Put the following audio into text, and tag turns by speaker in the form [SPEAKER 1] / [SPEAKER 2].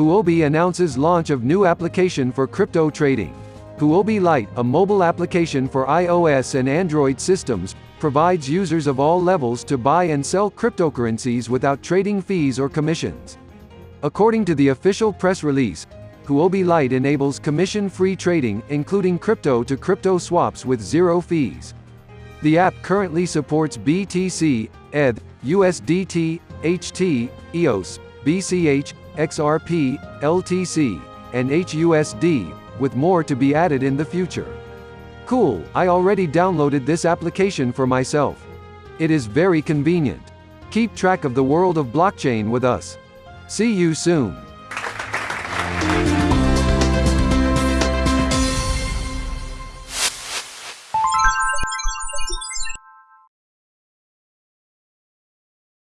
[SPEAKER 1] Huobi announces launch of new application for crypto trading. Huobi Lite, a mobile application for iOS and Android systems, provides users of all levels to buy and sell cryptocurrencies without trading fees or commissions. According to the official press release, Huobi Lite enables commission-free trading, including crypto-to-crypto swaps with zero fees. The app currently supports BTC, ETH, USDT, HT, EOS, BCH, XRP, LTC, and HUSD, with more to be added in the future. Cool, I already downloaded this application for myself. It is very convenient. Keep track of the world of blockchain with us. See you soon.